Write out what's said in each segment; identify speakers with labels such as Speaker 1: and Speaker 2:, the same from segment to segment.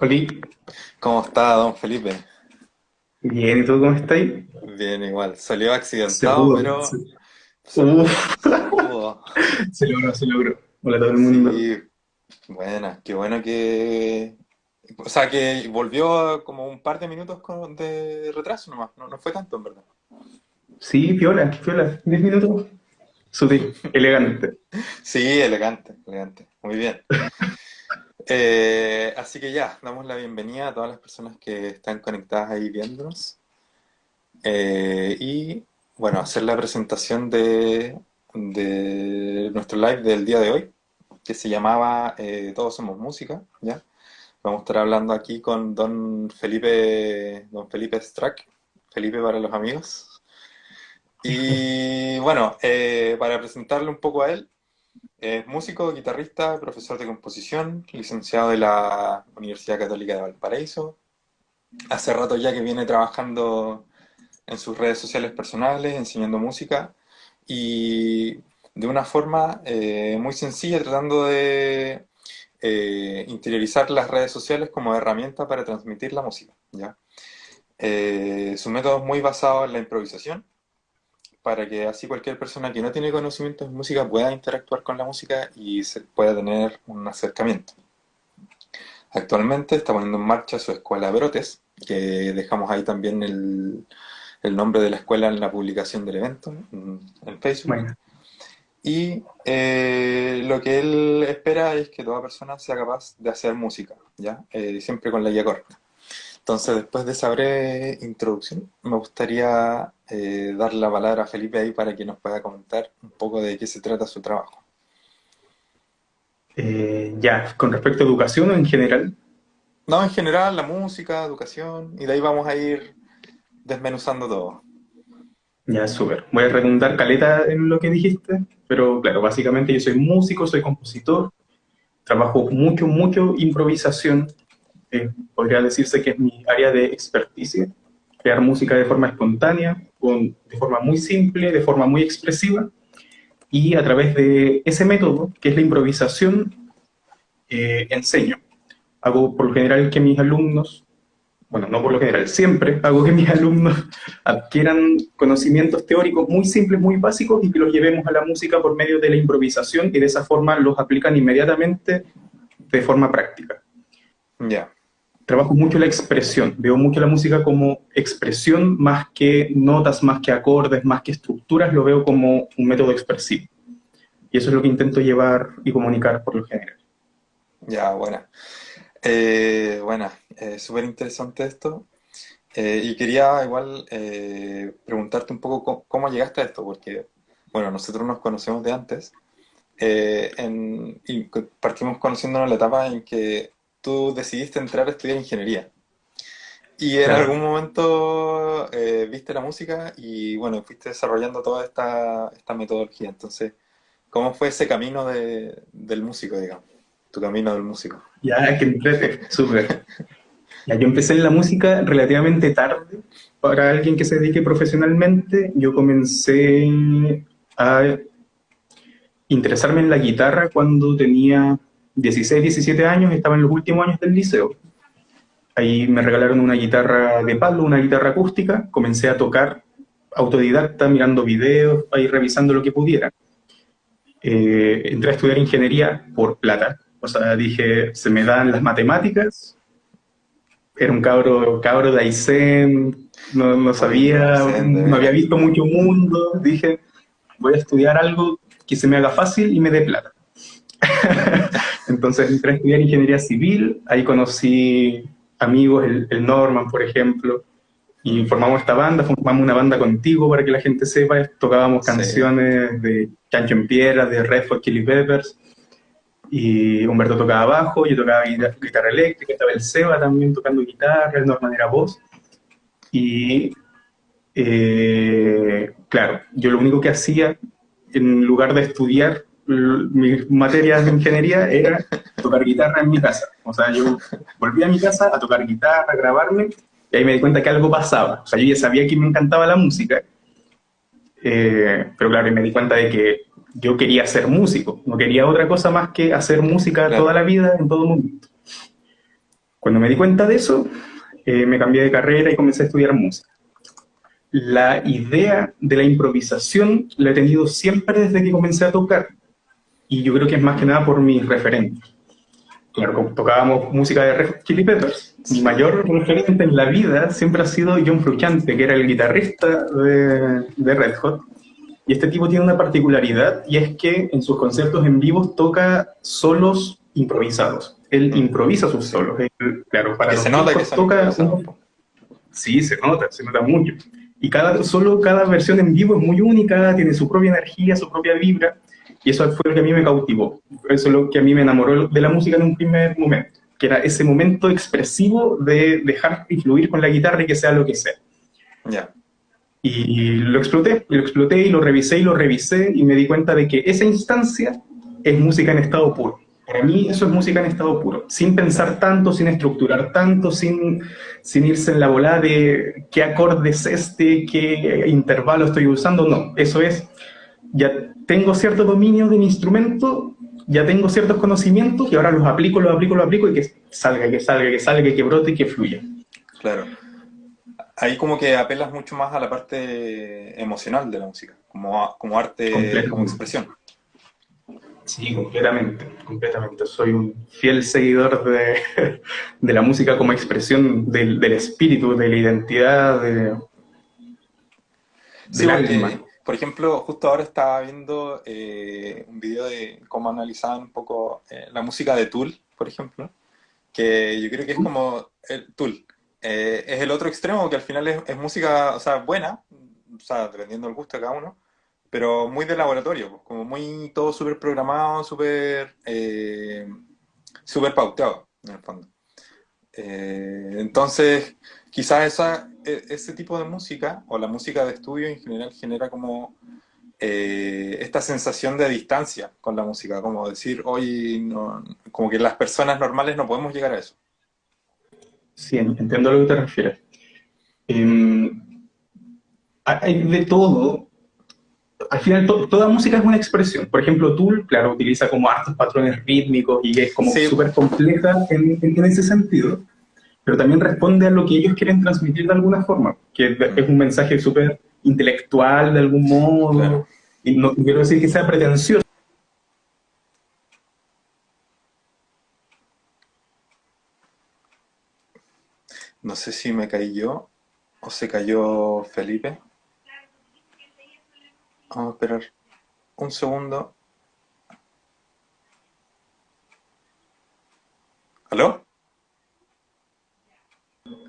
Speaker 1: Oli,
Speaker 2: ¿Cómo está, don Felipe?
Speaker 1: bien, ¿y tú cómo estás?
Speaker 2: Bien, igual. Salió accidentado,
Speaker 1: pudo.
Speaker 2: pero
Speaker 1: Se,
Speaker 2: se pudo,
Speaker 1: Uf,
Speaker 2: se pudo.
Speaker 1: se logró, se logró. Hola a todo el mundo.
Speaker 2: Sí, buena, qué bueno que... O sea, que volvió como un par de minutos con- de retraso nomás, no, no fue tanto en verdad.
Speaker 1: Sí, piola, piola, 10 minutos. Sutil, elegante.
Speaker 2: Sí, elegante, elegante, muy bien. Eh, así que ya, damos la bienvenida a todas las personas que están conectadas ahí viéndonos. Eh, y bueno, hacer la presentación de, nuestro live del día de hoy, que se llamaba eh, Todos somos música, ¿ya? Vamos a estar hablando aquí con don Felipe, don Felipe Strack, Felipe para los amigos. Y bueno, para presentarle un poco a él, es músico, guitarrista, profesor de composición, licenciado de la Universidad Católica de Valparaíso. Hace rato ya que viene trabajando en sus redes sociales personales, enseñando música y de una forma eh, muy sencilla, tratando de eh, interiorizar las redes sociales como herramienta para transmitir la música, ¿ya? Eh, su método es muy basado en la improvisación, para que así cualquier persona que no tiene conocimientos de música pueda interactuar con la música y se pueda tener un acercamiento. Actualmente está poniendo en marcha su escuela Brotes, que dejamos ahí también el, el nombre de la escuela en la publicación del evento en, en Facebook.
Speaker 1: Bueno,
Speaker 2: Y eh, lo que él espera es que toda persona sea capaz de hacer música, ¿ya? Eh, siempre con la guía corta. Entonces, después de esa breve introducción, me gustaría eh, dar la palabra a Felipe ahí para que nos pueda comentar un poco de qué se trata su trabajo.
Speaker 1: eh, ya, con respecto a educación en general,
Speaker 2: No, en general, la música, educación, y de ahí vamos a ir desmenuzando todo.
Speaker 1: ya súper. Voy a redundar caleta en lo que dijiste, pero claro, básicamente yo soy músico, soy compositor, trabajo mucho, mucho improvisación. Eh, podría decirse que es mi área de experticia, crear música de forma espontánea, con, de forma muy simple, de forma muy expresiva, y a través de ese método, que es la improvisación, eh, enseño. Hago por lo general que mis alumnos, bueno, no por lo general, siempre hago que mis alumnos adquieran conocimientos teóricos muy simples, muy básicos, y que los llevemos a la música por medio de la improvisación, y de esa forma los aplican inmediatamente de forma práctica.
Speaker 2: Ya,
Speaker 1: Trabajo mucho la expresión, veo mucho la música como expresión más que notas, más que acordes, más que estructuras, lo veo como un método expresivo. Y eso es lo que intento llevar y comunicar por lo general.
Speaker 2: ya, buena. Eh, buena, eh, súper interesante esto. Eh, y quería igual eh, preguntarte un poco cómo, cómo llegaste a esto, porque, bueno, nosotros nos conocemos de antes, eh, en- y partimos conociéndonos en la etapa en que tú decidiste entrar a estudiar ingeniería. Y en
Speaker 1: Claro.
Speaker 2: algún momento eh, viste la música y, bueno, fuiste desarrollando toda esta, esta metodología. Entonces, ¿cómo fue ese camino de- del músico, digamos? Tu camino del músico.
Speaker 1: Ya, que entrete, súper. Ya, yo empecé en la música relativamente tarde. Para alguien que se dedique profesionalmente, yo comencé a interesarme en la guitarra cuando tenía 16, 17 años, estaba en los últimos años del liceo. Ahí me regalaron una guitarra de palo, una guitarra acústica, comencé a tocar autodidacta, mirando videos, ahí revisando lo que pudiera. Eh, entré a estudiar ingeniería por plata, o sea, dije, se me dan las matemáticas, era un cabro, cabro de Aysén, no, no sabía, no había
Speaker 2: veras.
Speaker 1: visto mucho mundo, dije, voy a estudiar algo que se me haga fácil y me dé plata. Entonces entré a estudiar ingeniería civil, ahí conocí amigos, el, el Norman, por ejemplo, y formamos esta banda, formamos una banda contigo para que la gente sepa, tocábamos
Speaker 2: Sí.
Speaker 1: canciones de Chancho en Piedra, de Red Hot Chili Peppers, y Humberto tocaba bajo, yo tocaba guitarra, guitarra eléctrica, estaba el Seba también tocando guitarra, el Norman era voz, y eh, claro, yo lo único que hacía en lugar de estudiar mis materias de ingeniería era tocar guitarra en mi casa. O sea, yo volví a mi casa a tocar guitarra, a grabarme, y ahí me di cuenta que algo pasaba. O sea, yo ya sabía que me encantaba la música, eh, pero claro, me di cuenta de que yo quería ser músico, no quería otra cosa más que hacer música
Speaker 2: Claro.
Speaker 1: toda la vida, en todo momento. Cuando me di cuenta de eso, eh, me cambié de carrera y comencé a estudiar música. La idea de la improvisación la he tenido siempre desde que comencé a tocar, y yo creo que es más que nada por mis referentes. Claro, tocábamos música de Red Chili Peppers. Mi mayor referente en la vida siempre ha sido John Frusciante, que era el guitarrista de, de Red Hot. Y este tipo tiene una particularidad, y es que en sus conciertos en vivo toca solos improvisados. Él improvisa sus solos. claro, para
Speaker 2: que se nota que toca
Speaker 1: Sí, se nota, se nota mucho. Y cada, solo cada versión en vivo es muy única, tiene su propia energía, su propia vibra, y eso fue lo que a mí me cautivó. Eso es lo que a mí me enamoró de la música en un primer momento, que era ese momento expresivo de dejar influir con la guitarra y que sea lo que sea.
Speaker 2: Ya.
Speaker 1: Y lo exploté, y lo exploté, y lo revisé, y lo revisé, y me di cuenta de que esa instancia es música en estado puro. Para mí eso es música en estado puro, sin pensar tanto, sin estructurar tanto, sin, sin irse en la bola de qué acorde es este, qué intervalo estoy usando, no, eso es, ya tengo cierto dominio de mi instrumento, ya tengo ciertos conocimientos y ahora los aplico, los aplico, los aplico y que salga, que salga, que salga, que brote y que fluya.
Speaker 2: Claro. Ahí como que apelas mucho más a la parte emocional de la música, como, como arte, como expresión.
Speaker 1: Sí, completamente, completamente. Soy un fiel seguidor de, de la música como expresión del, del, espíritu, de la identidad, de,
Speaker 2: sí, alma. Por ejemplo, justo ahora estaba viendo eh, un video de cómo analizaban un poco eh, la música de Tool, por ejemplo, que yo creo que es como el Tool. Eh, es el otro extremo que al final es, es música, o sea, buena, o sea, dependiendo del gusto de cada uno, pero muy de laboratorio, pues, como muy todo súper programado, súper eh, super pauteado, en el fondo. Eh, entonces, quizás esa, e, ese tipo de música, o la música de estudio en general, genera como eh, esta sensación de distancia con la música, como decir, hoy, no, como que las personas normales no podemos llegar a eso.
Speaker 1: Sí, entiendo a lo que te refieres. Em, hay de todo al final toda música es una expresión. Por ejemplo, Tool, claro, utiliza como hartos patrones rítmicos y es como súper compleja en, en, ese sentido, pero también responde a lo que ellos quieren transmitir de alguna forma, que es un mensaje súper intelectual de algún modo, y no quiero decir que sea pretencioso.
Speaker 2: No sé si me caí yo o se cayó Felipe. Vamos a esperar un segundo. ¿Aló?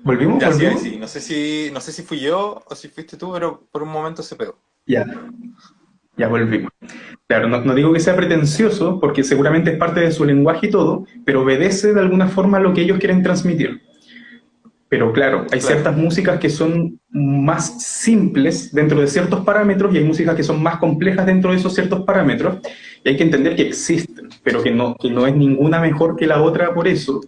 Speaker 1: ¿Volvimos?
Speaker 2: Ya, sí, sí. No sé, si, no sé si fui yo o si fuiste tú, pero por un momento se pegó.
Speaker 1: Ya. Ya volvimos. Claro, no, no, digo que sea pretencioso, porque seguramente es parte de su lenguaje y todo, pero obedece de alguna forma a lo que ellos quieren transmitir. Pero claro, hay ciertas músicas que son más simples dentro de ciertos parámetros y hay músicas que son más complejas dentro de esos ciertos parámetros. Y hay que entender que existen, pero que no, que no es ninguna mejor que la otra por eso.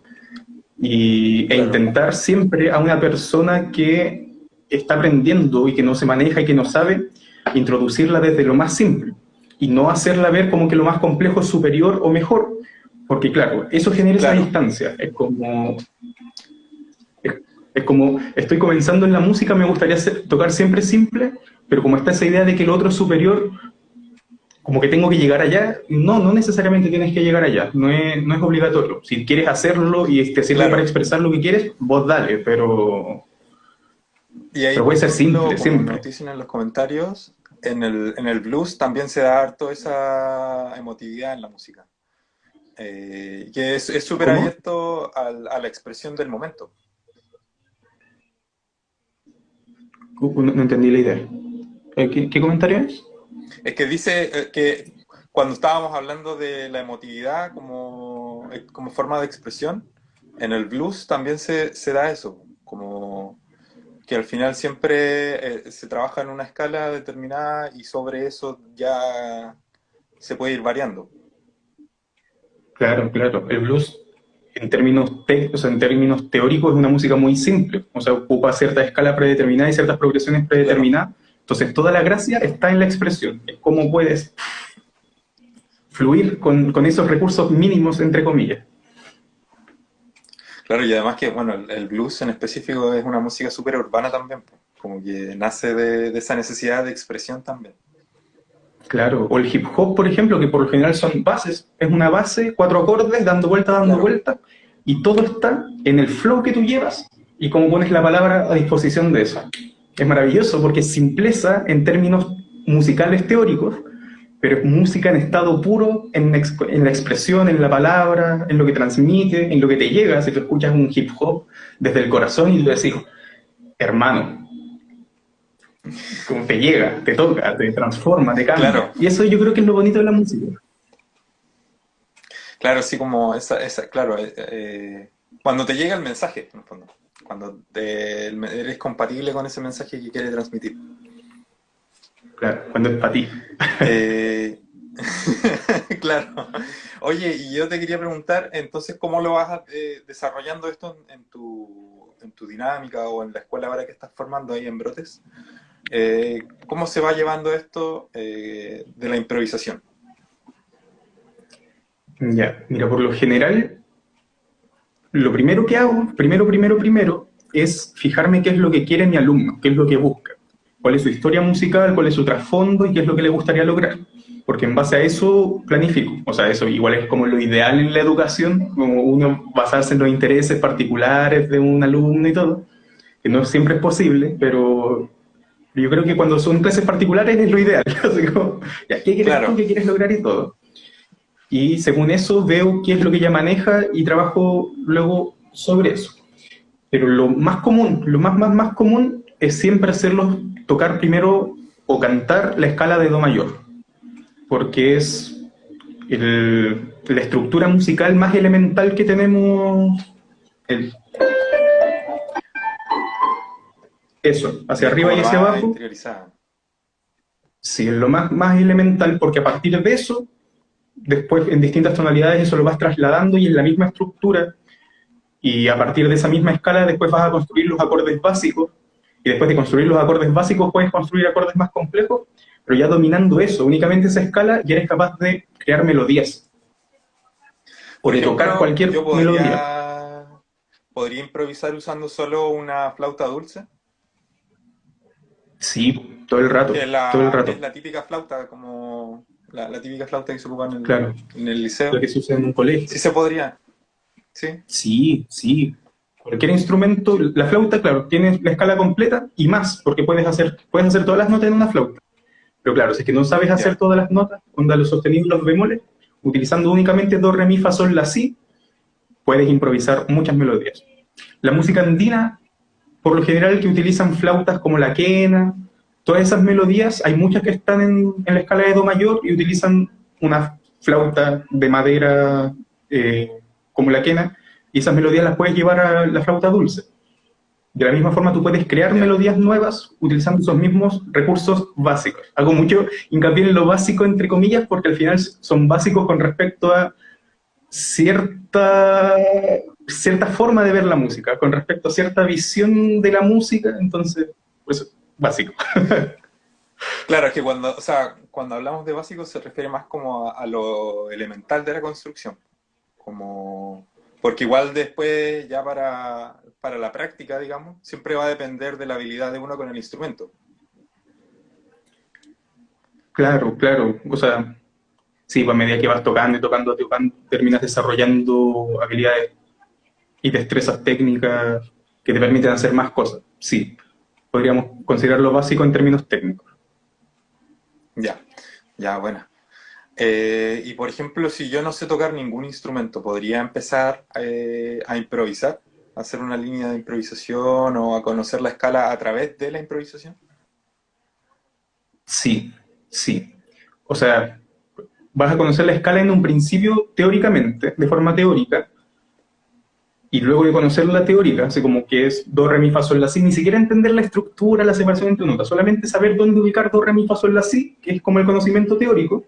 Speaker 1: Y, e intentar siempre a una persona que está aprendiendo y que no se maneja y que no sabe, introducirla desde lo más simple. Y no hacerla ver como que lo más complejo es superior o mejor. Porque claro, eso genera esa distancia. Es como es como, estoy comenzando en la música, me gustaría tocar siempre simple, pero como está esa idea de que el otro es superior, como que tengo que llegar allá, no, no necesariamente tienes que llegar allá, no es, no es obligatorio. Si quieres hacerlo y te sirve para expresar lo que quieres, vos dale, pero...
Speaker 2: Y ahí, pero puede ser simple, siempre. Nos dicen en los comentarios, en el, en el blues también se da harto esa emotividad en la música. Eh, que es súper abierto a la expresión del momento.
Speaker 1: No, entendí la idea. Eh, ¿Qué, comentario es?
Speaker 2: Es que dice eh, que cuando estábamos hablando de la emotividad como, eh, como forma de expresión, en el blues también se, se da eso, como que al final siempre se trabaja en una escala determinada y sobre eso ya se puede ir variando.
Speaker 1: Claro, claro. El blues en términos, en términos teóricos es una música muy simple, o sea, ocupa cierta escala predeterminada y ciertas progresiones predeterminadas, entonces toda la gracia está en la expresión, es cómo puedes fluir con, con, esos recursos mínimos, entre comillas.
Speaker 2: Claro, y además que, bueno, el blues en específico es una música súper urbana también, como que nace de, esa necesidad de expresión también.
Speaker 1: Claro, o el hip hop, por ejemplo, que por lo general son bases, es una base, cuatro acordes, dando vuelta, dando vuelta, y todo está en el flow que tú llevas y cómo pones la palabra a disposición de eso. Es maravilloso porque es simpleza en términos musicales teóricos, pero es música en estado puro, en, en, la expresión, en la palabra, en lo que transmite, en lo que te llega. Si tú escuchas un hip hop desde el corazón y tú decís, hermano, como te llega, te toca, te transforma, te cambia. Y eso yo creo que es lo bonito de la música.
Speaker 2: Claro, sí, como esa, esa claro, eh, eh, cuando te llega el mensaje, en el fondo, cuando eres compatible con ese mensaje que quiere transmitir.
Speaker 1: Claro, cuando es para ti.
Speaker 2: Eh, claro. Oye, y yo te quería preguntar, entonces, ¿cómo lo vas eh, desarrollando esto en, tu, en, tu, dinámica o en la escuela ahora que estás formando ahí en Brotes? Eh, ¿Cómo se va llevando esto de la improvisación?
Speaker 1: Ya, mira, por lo general, lo primero que hago, primero, primero, primero, es fijarme qué es lo que quiere mi alumno, qué es lo que busca cuál es su historia musical, cuál es su trasfondo y qué es lo que le gustaría lograr. Porque en base a eso planifico. O sea, eso igual es como lo ideal en la educación, como uno basarse en los intereses particulares de un alumno y todo, que no siempre es posible, pero yo creo que cuando son clases particulares es lo ideal. ¿qué quieres ¿Qué quieres lograr y todo? Y según eso veo qué es lo que ella maneja y trabajo luego sobre eso. Pero lo más común, lo más, más, más común es siempre hacerlo tocar primero o cantar la escala de Do mayor, porque es la estructura musical más elemental que tenemos. eso, hacia arriba y hacia abajo. Sí, es lo más, más elemental, porque a partir de eso, después en distintas tonalidades eso lo vas trasladando y en la misma estructura, y a partir de esa misma escala después vas a construir los acordes básicos, y después de construir los acordes básicos puedes construir acordes más complejos, pero ya dominando eso, únicamente esa escala, ya eres capaz de crear melodías. O de tocar cualquier melodía.
Speaker 2: ¿Podría improvisar usando solo una flauta dulce?
Speaker 1: Sí, todo el rato.
Speaker 2: La,
Speaker 1: todo el rato.
Speaker 2: Es la típica flauta, como la, típica flauta que se ocupa en el, en el liceo.
Speaker 1: Lo que se usa en un colegio.
Speaker 2: Sí se podría. Sí.
Speaker 1: Sí, sí. Cualquier instrumento, la flauta, claro, tiene la escala completa y más, porque puedes hacer, puedes hacer todas las notas en una flauta. Pero claro, si es que no sabes hacer todas las notas, onda los sostenidos los bemoles, utilizando únicamente do, re, mi, fa, sol, la, si, puedes improvisar muchas melodías. La música andina, por lo general, que utilizan flautas como la quena, todas esas melodías, hay muchas que están en, la escala de do mayor y utilizan una flauta de madera eh, como la quena, y esas melodías las puedes llevar a la flauta dulce. De la misma forma, tú puedes crear melodías nuevas utilizando esos mismos recursos básicos. Hago mucho hincapié en lo básico, entre comillas, porque al final son básicos con respecto a cierta, cierta forma de ver la música, con respecto a cierta visión de la música, entonces, pues, básico.
Speaker 2: Claro, es que cuando, o sea, cuando hablamos de básico se refiere más como a lo elemental de la construcción, como porque igual después, ya para, la práctica, digamos, siempre va a depender de la habilidad de uno con el instrumento.
Speaker 1: Claro, claro. O sea, sí, pues a medida que vas tocando y tocando, tocando, terminas desarrollando habilidades y destrezas técnicas que te permiten hacer más cosas. Sí, podríamos considerarlo básico en términos técnicos.
Speaker 2: Ya, ya, bueno. Eh, y por ejemplo, si yo no sé tocar ningún instrumento, ¿podría empezar eh, a improvisar? ¿A hacer una línea de improvisación o a conocer la escala a través de la improvisación?
Speaker 1: Sí, sí. O sea, vas a conocer la escala en un principio teóricamente, de forma teórica, y luego de conocer la teórica, así como que es do, re, mi, fa, sol, la, si, ni siquiera entender la estructura, la separación entre notas, solamente saber dónde ubicar do, re, mi, fa, sol, la, si, que es como el conocimiento teórico,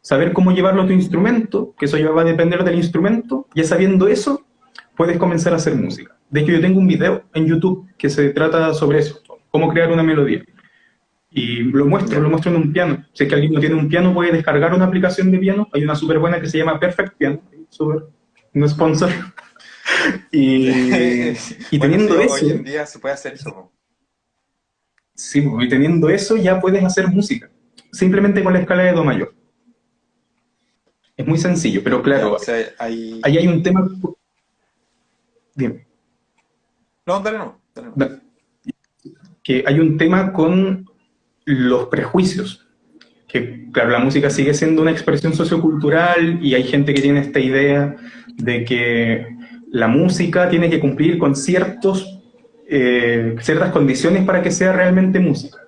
Speaker 1: saber cómo llevarlo a tu instrumento, que eso ya va a depender del instrumento, ya sabiendo eso, puedes comenzar a hacer música. De hecho, yo tengo un video en YouTube que se trata sobre eso, cómo crear una melodía. Y lo muestro, lo muestro en un piano. Si es que alguien no tiene un piano, puede descargar una aplicación de piano. Hay una súper buena que se llama Perfect Piano, super, no sponsor. y, teniendo eso...
Speaker 2: Hoy en día se puede hacer eso.
Speaker 1: Sí, y teniendo eso ya puedes hacer música, simplemente con la escala de Do mayor. Es muy sencillo, pero claro, ahí hay un tema...
Speaker 2: Dime. No, dale no.
Speaker 1: Que hay un tema con los prejuicios. Que, claro, la música sigue siendo una expresión sociocultural y hay gente que tiene esta idea de que la música tiene que cumplir con ciertos, eh, ciertas condiciones para que sea realmente música.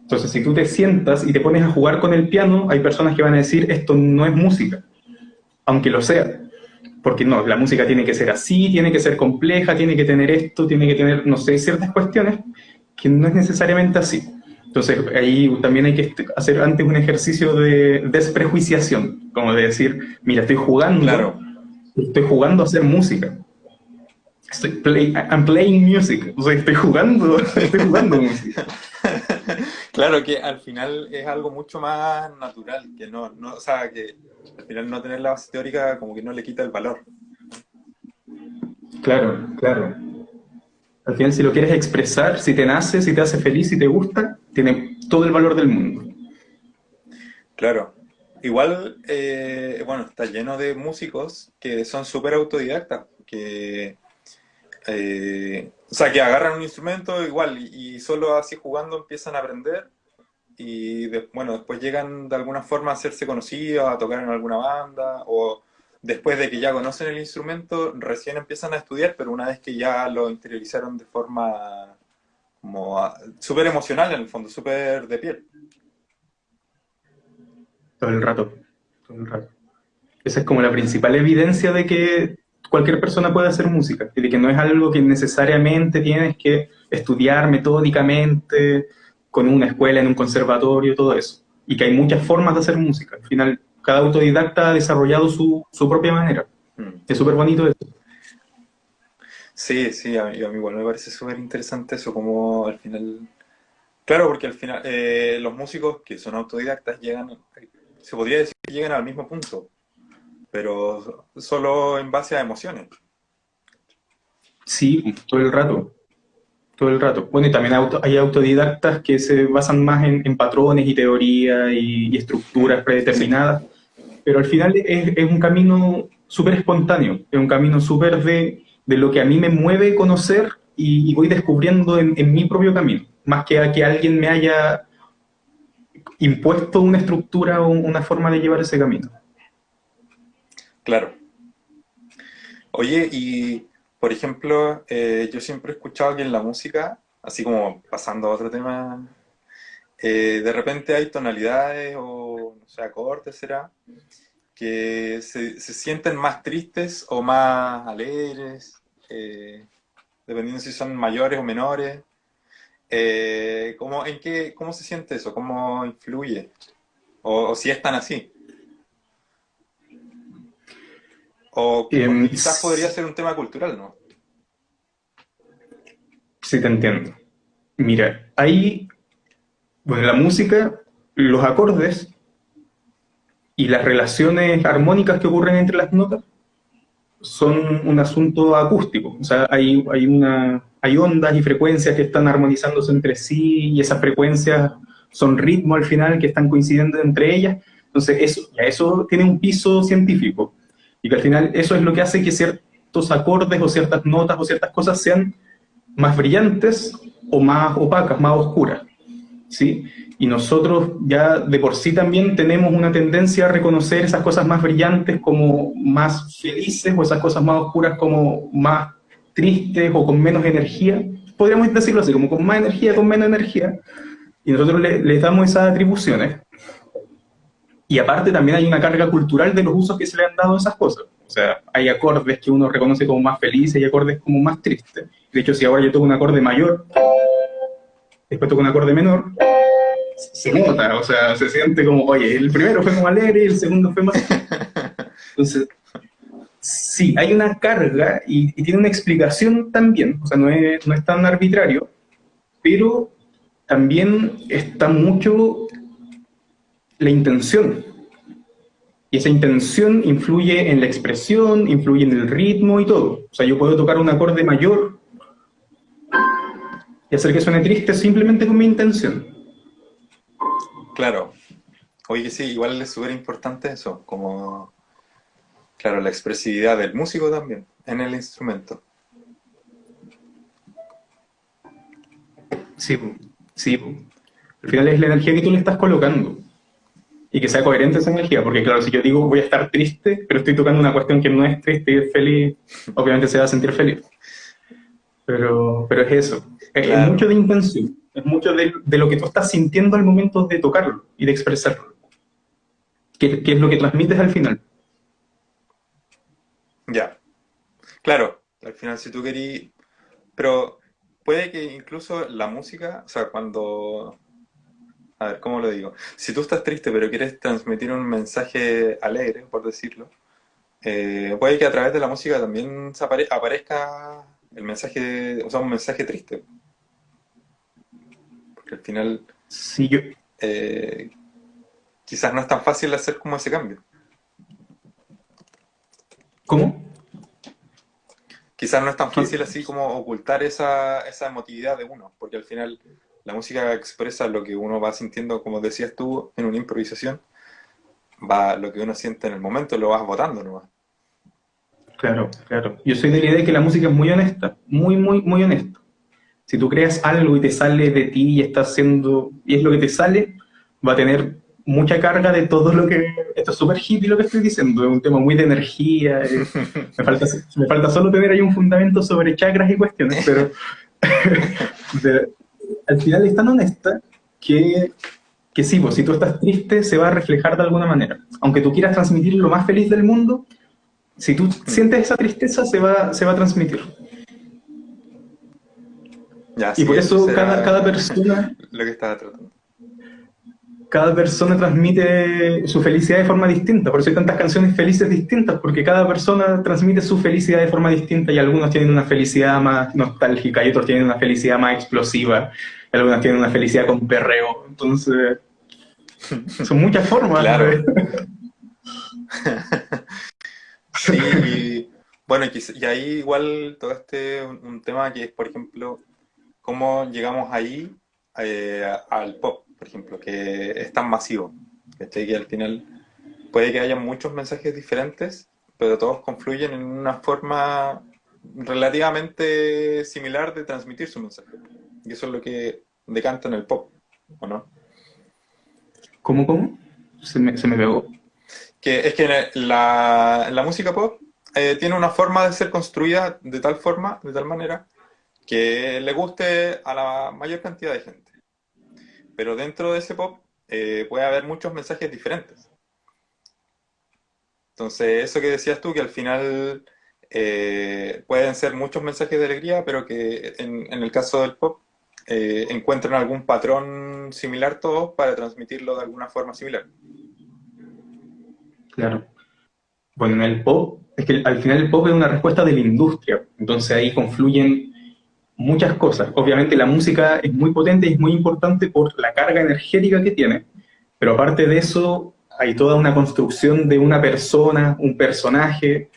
Speaker 1: Entonces, si tú te sientas y te pones a jugar con el piano, hay personas que van a decir, esto no es música, aunque lo sea. Porque no, la música tiene que ser así, tiene que ser compleja, tiene que tener esto, tiene que tener, no sé, ciertas cuestiones que no es necesariamente así. Entonces, ahí también hay que hacer antes un ejercicio de desprejuiciación, como de decir, mira, estoy jugando, claro. Estoy jugando a hacer música. Estoy play, I'm playing music, o sea, estoy jugando, estoy jugando música.
Speaker 2: Claro que al final es algo mucho más natural, que no, no, o sea, que al final no tener la base teórica como que no le quita el valor.
Speaker 1: Claro, claro. Al final si lo quieres expresar, si te nace, si te hace feliz, si te gusta, tiene todo el valor del mundo.
Speaker 2: Claro. Igual, eh, bueno, está lleno de músicos que son súper autodidactas, que eh, o sea, que agarran un instrumento igual y, solo así jugando empiezan a aprender y bueno, después llegan de alguna forma a hacerse conocidos, a tocar en alguna banda o después de que ya conocen el instrumento recién empiezan a estudiar, pero una vez que ya lo interiorizaron de forma como súper emocional en el fondo, súper de piel.
Speaker 1: Todo el rato, todo el rato. Esa es como la principal evidencia de que cualquier persona puede hacer música, y de que no es algo que necesariamente tienes que estudiar metódicamente con una escuela, en un conservatorio, todo eso. Y que hay muchas formas de hacer música. Al final, cada autodidacta ha desarrollado su, su propia manera. Mm. Es súper bonito eso.
Speaker 2: Sí, sí, a mí, igual me parece súper interesante eso, como al final... Claro, porque al final eh, los músicos que son autodidactas llegan, se podría decir que llegan al mismo punto, pero solo en base a emociones.
Speaker 1: Sí, todo el rato, todo el rato. Bueno, y también hay autodidactas que se basan más en, patrones y teorías y, estructuras predeterminadas, pero al final es, un camino súper espontáneo, es un camino súper de, lo que a mí me mueve conocer y, voy descubriendo en, en, mi propio camino, más que a que alguien me haya impuesto una estructura o una forma de llevar ese camino.
Speaker 2: Claro. Oye, y por ejemplo, eh, yo siempre he escuchado que en la música, así como pasando a otro tema, eh, de repente hay tonalidades o, no sé, acordes, será, que se, sienten más tristes o más alegres, eh, dependiendo si son mayores o menores. ¿Cómo, en qué, ¿Cómo se siente eso? ¿Cómo influye? O, o si es tan así. O em, quizás podría ser un tema cultural, ¿no?
Speaker 1: Sí, te entiendo. Mira, hay, bueno, la música, los acordes y las relaciones armónicas que ocurren entre las notas son un asunto acústico. O sea, hay, hay, una, hay ondas y frecuencias que están armonizándose entre sí y esas frecuencias son ritmo al final que están coincidiendo entre ellas. Entonces, eso, ya eso tiene un piso científico. Y que al final eso es lo que hace que ciertos acordes o ciertas notas o ciertas cosas sean más brillantes o más opacas, más oscuras. ¿sí? Y nosotros ya de por sí también tenemos una tendencia a reconocer esas cosas más brillantes como más felices o esas cosas más oscuras como más tristes o con menos energía. Podríamos decirlo así, como con más energía, con menos energía. Y nosotros les le damos esas atribuciones. Y aparte también hay una carga cultural de los usos que se le han dado a esas cosas. O sea, hay acordes que uno reconoce como más felices y acordes como más tristes. De hecho, si ahora yo toco un acorde mayor, después toco un acorde menor, se nota, o sea, se siente como, oye, el primero fue como alegre y el segundo fue más... Entonces, sí, hay una carga y, tiene una explicación también, o sea, no es, no es tan arbitrario, pero también está mucho la intención. Y esa intención influye en la expresión, influye en el ritmo y todo. O sea, yo puedo tocar un acorde mayor y hacer que suene triste simplemente con mi intención.
Speaker 2: Claro. Oye, sí, igual es súper importante eso, como, claro, la expresividad del músico también en el instrumento.
Speaker 1: Sí, sí. Al final es la energía que tú le estás colocando. Y que sea coherente esa energía, porque claro, si yo digo voy a estar triste, pero estoy tocando una cuestión que no es triste y es feliz, obviamente se va a sentir feliz. Pero, pero es eso. Es, mucho de intención. Es mucho de, lo que tú estás sintiendo al momento de tocarlo y de expresarlo. Que, es lo que transmites al final.
Speaker 2: Ya. Claro, al final si tú querías... Pero puede que incluso la música, o sea, cuando... A ver, ¿cómo lo digo? Si tú estás triste pero quieres transmitir un mensaje alegre, por decirlo, eh, puede que a través de la música también aparezca el mensaje, o sea, un mensaje triste. Porque al final...
Speaker 1: Sí, yo...
Speaker 2: Eh, quizás no es tan fácil hacer como ese cambio.
Speaker 1: ¿Cómo?
Speaker 2: Quizás no es tan fácil así como ocultar esa, esa emotividad de uno, porque al final la música expresa lo que uno va sintiendo, como decías tú, en una improvisación, va lo que uno siente en el momento, lo vas votando nomás.
Speaker 1: Claro, claro. Yo soy de la idea de que la música es muy honesta, muy, muy, muy honesta. Si tú creas algo y te sale de ti y estás haciendo, y es lo que te sale, va a tener mucha carga de todo lo que... Esto es súper hippie lo que estoy diciendo, es un tema muy de energía. Eh, me, falta, me falta solo tener ahí un fundamento sobre chakras y cuestiones, pero al final es tan honesta que, que sí, pues, si tú estás triste se va a reflejar de alguna manera. Aunque tú quieras transmitir lo más feliz del mundo, si tú sientes esa tristeza, se va, se va a transmitir. y por eso cada, cada, persona...
Speaker 2: Lo que estaba tratando.
Speaker 1: Cada persona transmite su felicidad de forma distinta, por eso hay tantas canciones felices distintas, porque cada persona transmite su felicidad de forma distinta y algunos tienen una felicidad más nostálgica y otros tienen una felicidad más explosiva, y algunos tienen una felicidad con perreo, entonces son muchas formas.
Speaker 2: Claro. Sí, bueno, y, ahí igual todo este un, tema que es, por ejemplo, cómo llegamos ahí eh, al pop, por ejemplo, que es tan masivo, que al final puede que haya muchos mensajes diferentes, pero todos confluyen en una forma relativamente similar de transmitir su mensaje. Y eso es lo que decanta en el pop, ¿o no?
Speaker 1: ¿Cómo, cómo? Se me, se me pegó
Speaker 2: que es que la, la música pop eh, tiene una forma de ser construida de tal forma, de tal manera, que le guste a la mayor cantidad de gente. Pero dentro de ese pop eh, puede haber muchos mensajes diferentes. Entonces, eso que decías tú, que al final eh, pueden ser muchos mensajes de alegría, pero que en, el caso del pop encuentran algún patrón similar todos para transmitirlo de alguna forma similar.
Speaker 1: Claro. Bueno, en el pop, es que al final el pop es una respuesta de la industria, entonces ahí confluyen muchas cosas. Obviamente la música es muy potente y es muy importante por la carga energética que tiene, pero aparte de eso hay toda una construcción de una persona, un personaje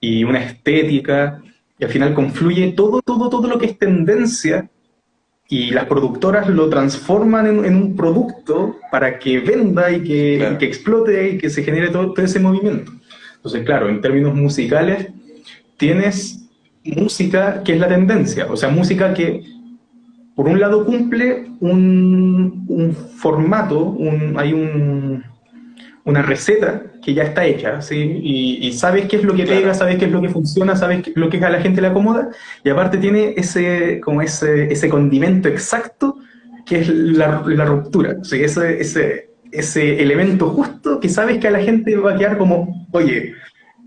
Speaker 1: y una estética, y al final confluye todo, todo, todo lo que es tendencia y las productoras lo transforman en, un producto para que venda y que, explote y que se genere todo, ese movimiento. Entonces, claro, en términos musicales, tienes música que es la tendencia, o sea, música que por un lado cumple un, un formato, un, hay un, una receta que ya está hecha, ¿sí? Y, sabes qué es lo que pega, sabes qué es lo que funciona, sabes qué, lo que a la gente le acomoda, y aparte tiene ese, como ese, ese condimento exacto que es la, la ruptura, ¿sí? ese, ese, ese elemento justo que sabes que a la gente va a quedar como, oye,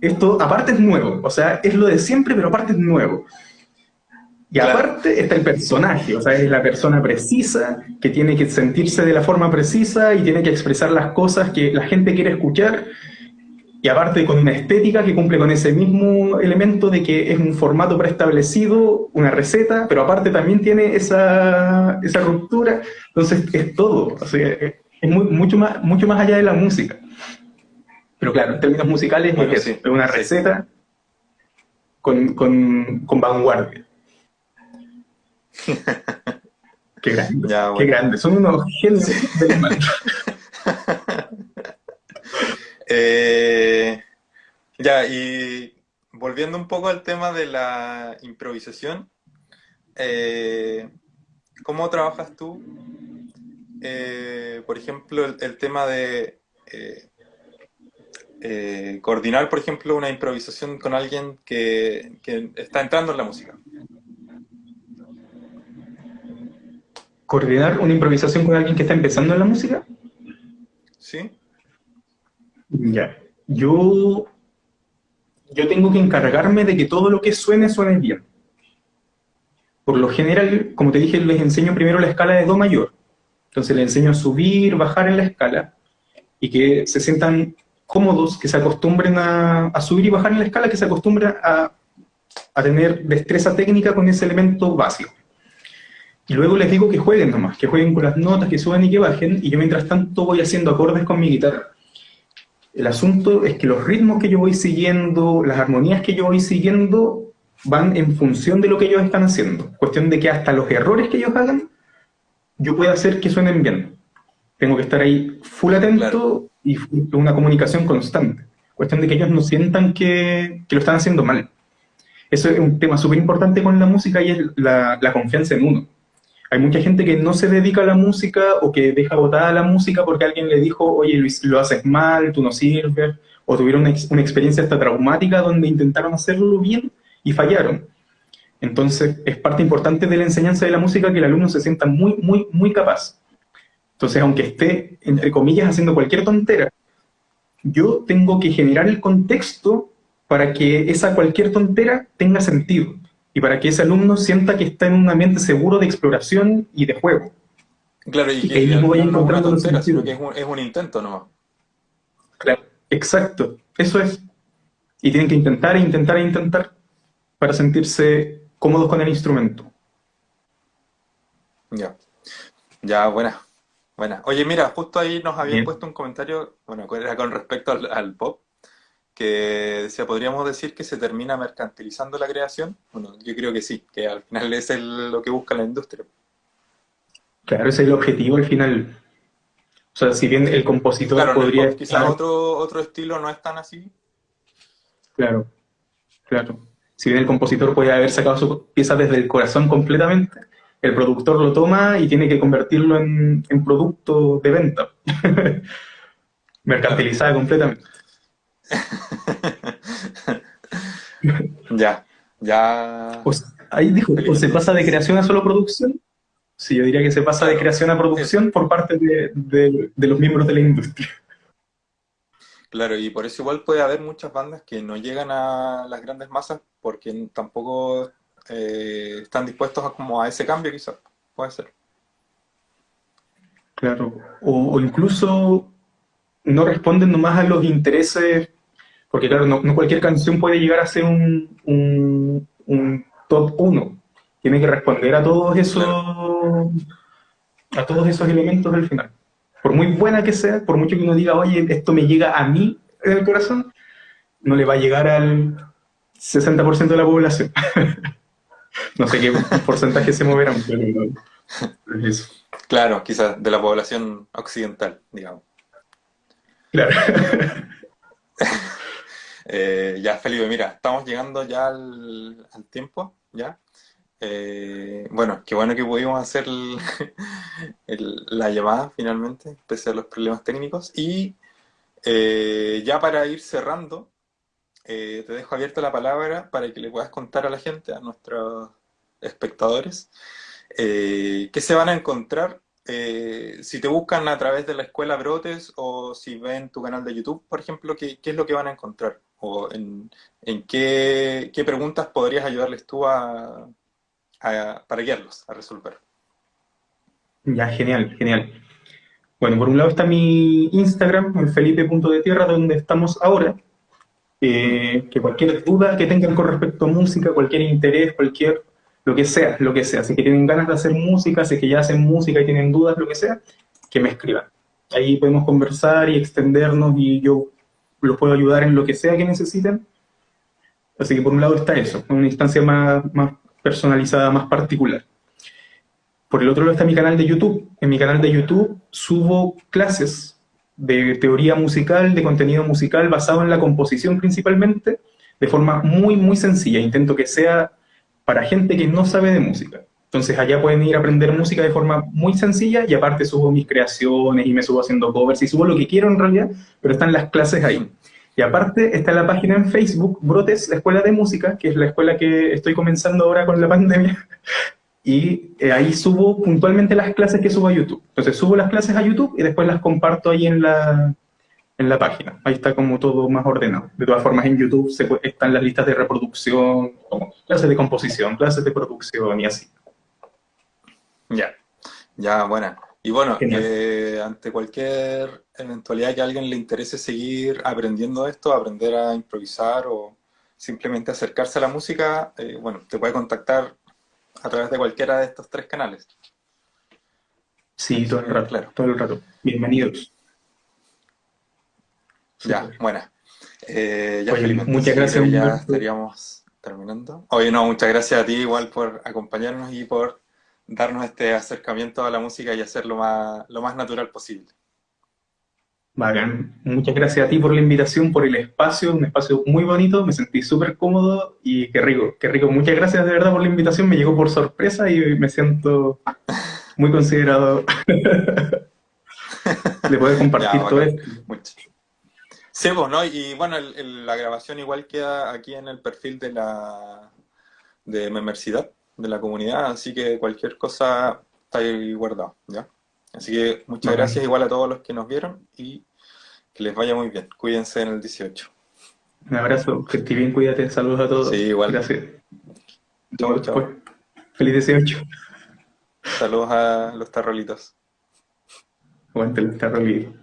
Speaker 1: esto aparte es nuevo, o sea, es lo de siempre, pero aparte es nuevo. Y aparte está el personaje, o sea, es la persona precisa, que tiene que sentirse de la forma precisa y tiene que expresar las cosas que la gente quiere escuchar. Y aparte con una estética que cumple con ese mismo elemento de que es un formato preestablecido, una receta, pero aparte también tiene esa, esa ruptura. Entonces es todo, o sea, es muy, mucho, más, mucho más allá de la música. Pero claro, en términos musicales es, una receta con, con, vanguardia. qué grande, qué grande. Son unos genios del.
Speaker 2: Eh, ya, y volviendo un poco al tema de la improvisación, eh, ¿cómo trabajas tú? Eh, por ejemplo, el, tema de coordinar, por ejemplo, una improvisación con alguien que, que está entrando en la música.
Speaker 1: ¿Coordinar una improvisación con alguien que está empezando en la música?
Speaker 2: Sí.
Speaker 1: Ya. Yo, yo tengo que encargarme de que todo lo que suene suene bien. Por lo general, como te dije, les enseño primero la escala de Do mayor. Entonces les enseño a subir, bajar en la escala y que se sientan cómodos, que se acostumbren a, subir y bajar en la escala, que se acostumbren a, tener destreza técnica con ese elemento básico. Y luego les digo que jueguen nomás, que jueguen con las notas, que suban y que bajen, y yo mientras tanto voy haciendo acordes con mi guitarra. El asunto es que los ritmos que yo voy siguiendo, las armonías que yo voy siguiendo, van en función de lo que ellos están haciendo. Cuestión de que hasta los errores que ellos hagan, yo pueda hacer que suenen bien. Tengo que estar ahí full atento y una comunicación constante. Cuestión de que ellos no sientan que, que lo están haciendo mal. Eso es un tema súper importante con la música y es la, la confianza en uno. Hay mucha gente que no se dedica a la música o que deja botada la música porque alguien le dijo, oye Luis, lo haces mal, tú no sirves, o tuvieron una, experiencia hasta traumática donde intentaron hacerlo bien y fallaron. Entonces, es parte importante de la enseñanza de la música que el alumno se sienta muy, muy, muy capaz. Entonces, aunque esté, entre comillas, haciendo cualquier tontera, yo tengo que generar el contexto para que esa cualquier tontera tenga sentido y para que ese alumno sienta que está en un ambiente seguro de exploración y de juego.
Speaker 2: Claro, y, que, mismo vaya encontrando no sino que es un, es un intento nomás.
Speaker 1: Claro, exacto, eso es. Y tienen que intentar e intentar e intentar para sentirse cómodos con el instrumento.
Speaker 2: Ya, ya, buena, buena. Oye, mira, justo ahí nos habían puesto un comentario, bueno, era con respecto al pop, que decía, ¿podríamos decir que se termina mercantilizando la creación? Bueno, yo creo que sí, que al final es lo que busca la industria.
Speaker 1: Claro, ese es el objetivo al final. O sea, si bien el compositor podría...
Speaker 2: quizás otro, otro estilo no es tan así.
Speaker 1: Claro, claro. Si bien el compositor puede haber sacado su pieza desde el corazón completamente, el productor lo toma y tiene que convertirlo en, en producto de venta. Mercantilizada completamente.
Speaker 2: ya, ya.
Speaker 1: ahí dijo, ¿o se pasa de creación a solo producción? Sí, yo diría que se pasa de creación a producción por parte de, los miembros de la industria.
Speaker 2: Claro, y por eso igual puede haber muchas bandas que no llegan a las grandes masas porque tampoco eh, están dispuestos a, como a ese cambio quizás, puede ser.
Speaker 1: Claro, o, incluso no responden nomás a los intereses porque claro, no, cualquier canción puede llegar a ser un, top 1. Tiene que responder a todos esos a todos esos elementos del final. Por muy buena que sea, por mucho que uno diga, oye, esto me llega a mí en el corazón, no le va a llegar al 60% de la población. no sé qué porcentaje se moverán, pero
Speaker 2: eso. Claro, quizás de la población occidental, digamos.
Speaker 1: Claro.
Speaker 2: Eh, ya, Felipe, mira, estamos llegando ya al, tiempo, ¿ya? Eh, bueno, qué bueno que pudimos hacer la llamada finalmente, pese a los problemas técnicos. Y eh, ya para ir cerrando, te dejo abierta la palabra para que le puedas contar a la gente, a nuestros espectadores, qué se van a encontrar si te buscan a través de la escuela Brotes o si ven tu canal de YouTube, por ejemplo, ¿qué, qué es lo que van a encontrar? o en, qué, preguntas podrías ayudarles tú a, para guiarlos a resolver.
Speaker 1: Ya, genial, genial. Bueno, por un lado está mi Instagram, el felipe.detierra, donde estamos ahora. Eh, que cualquier duda que tengan con respecto a música, cualquier interés, cualquier, lo que sea, lo que sea. Si que tienen ganas de hacer música, si que ya hacen música y tienen dudas, lo que sea, que me escriban. Ahí podemos conversar y extendernos y yo los puedo ayudar en lo que sea que necesiten. Así que por un lado está eso, una instancia más, más personalizada, más particular. Por el otro lado está mi canal de YouTube. En mi canal de YouTube subo clases de teoría musical, de contenido musical basado en la composición principalmente, de forma muy, muy sencilla. Intento que sea para gente que no sabe de música. Entonces allá pueden ir a aprender música de forma muy sencilla y aparte subo mis creaciones y me subo haciendo covers y subo lo que quiero en realidad, pero están las clases ahí. Y aparte está la página en Facebook, Brotes, la Escuela de Música, que es la escuela que estoy comenzando ahora con la pandemia, y eh, ahí subo puntualmente las clases que subo a YouTube. Entonces subo las clases a YouTube y después las comparto ahí en la, en la página. Ahí está como todo más ordenado. De todas formas, en YouTube se, están las listas de reproducción, como clases de composición, clases de producción y así.
Speaker 2: Ya, ya, buena. Y bueno, eh, ante cualquier eventualidad que a alguien le interese seguir aprendiendo esto, aprender a improvisar o simplemente acercarse a la música, eh, bueno, te puede contactar a través de cualquiera de estos tres canales.
Speaker 1: Sí, todo el rato, claro. todo el rato. Bienvenidos.
Speaker 2: Ya, buena. Eh, ya,
Speaker 1: muchas gracias.
Speaker 2: Ya estaríamos terminando. Oye, no, muchas gracias a ti igual por acompañarnos y por darnos este acercamiento a la música y hacerlo más, lo más natural posible.
Speaker 1: Bacán. Muchas gracias a ti por la invitación, por el espacio, un espacio muy bonito, me sentí súper cómodo y qué rico, qué rico. Muchas gracias de verdad por la invitación, me llegó por sorpresa y me siento muy considerado de poder compartir todo esto.
Speaker 2: Sí, pues, ¿no? Y bueno, la grabación igual queda aquí en el perfil de la de Memercidad, de la comunidad, así que cualquier cosa está ahí guardado, ¿ya? Así que muchas gracias igual a todos los que nos vieron y que les vaya muy bien. Cuídense en el 18.
Speaker 1: Un abrazo, bien, cuídate. Saludos a todos.
Speaker 2: Sí, igual.
Speaker 1: Gracias. Chau, chau. Feliz 18.
Speaker 2: Saludos a los tarrolitos.
Speaker 1: Aguante los tarrolitos.